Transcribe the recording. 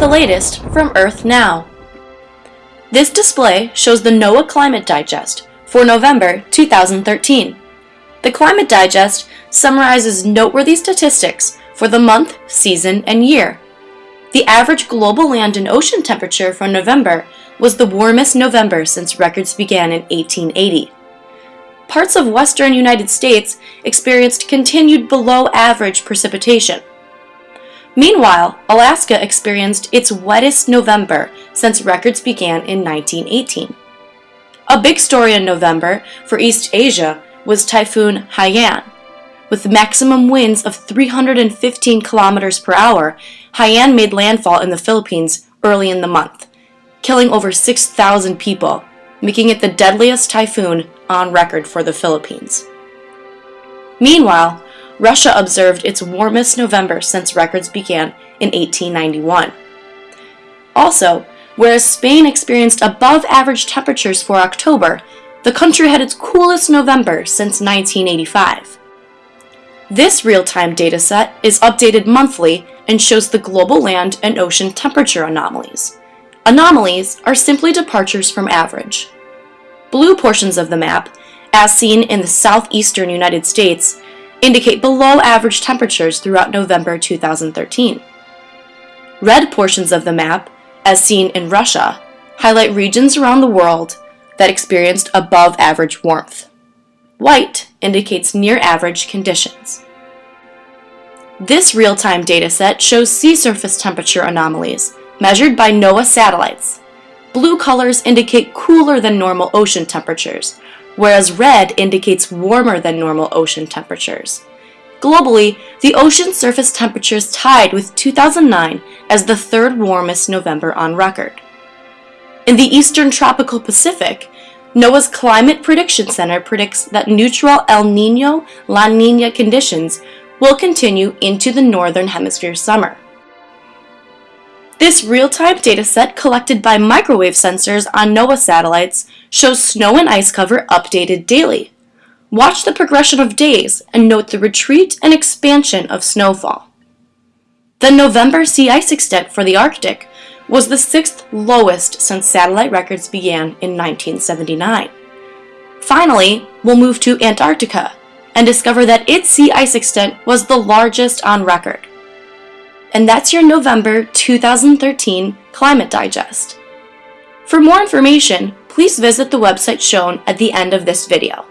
the latest from Earth Now. This display shows the NOAA Climate Digest for November 2013. The Climate Digest summarizes noteworthy statistics for the month, season, and year. The average global land and ocean temperature for November was the warmest November since records began in 1880. Parts of western United States experienced continued below average precipitation. Meanwhile, Alaska experienced its wettest November since records began in 1918. A big story in November for East Asia was Typhoon Haiyan. With maximum winds of 315 kilometers per hour, Haiyan made landfall in the Philippines early in the month, killing over 6,000 people, making it the deadliest typhoon on record for the Philippines. Meanwhile, Russia observed its warmest November since records began in 1891. Also, whereas Spain experienced above average temperatures for October, the country had its coolest November since 1985. This real-time dataset is updated monthly and shows the global land and ocean temperature anomalies. Anomalies are simply departures from average. Blue portions of the map, as seen in the southeastern United States, indicate below average temperatures throughout November 2013. Red portions of the map, as seen in Russia, highlight regions around the world that experienced above average warmth. White indicates near average conditions. This real-time dataset shows sea surface temperature anomalies measured by NOAA satellites Blue colors indicate cooler than normal ocean temperatures, whereas red indicates warmer than normal ocean temperatures. Globally, the ocean surface temperatures tied with 2009 as the third warmest November on record. In the eastern tropical Pacific, NOAA's Climate Prediction Center predicts that neutral El Nino La Nina conditions will continue into the northern hemisphere summer. This real-time dataset collected by microwave sensors on NOAA satellites shows snow and ice cover updated daily. Watch the progression of days and note the retreat and expansion of snowfall. The November sea ice extent for the Arctic was the sixth lowest since satellite records began in 1979. Finally, we'll move to Antarctica and discover that its sea ice extent was the largest on record. And that's your November 2013 Climate Digest. For more information, please visit the website shown at the end of this video.